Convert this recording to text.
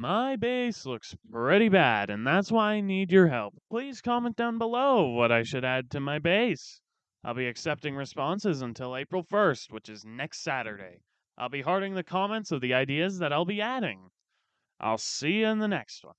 My base looks pretty bad, and that's why I need your help. Please comment down below what I should add to my base. I'll be accepting responses until April 1st, which is next Saturday. I'll be hearting the comments of the ideas that I'll be adding. I'll see you in the next one.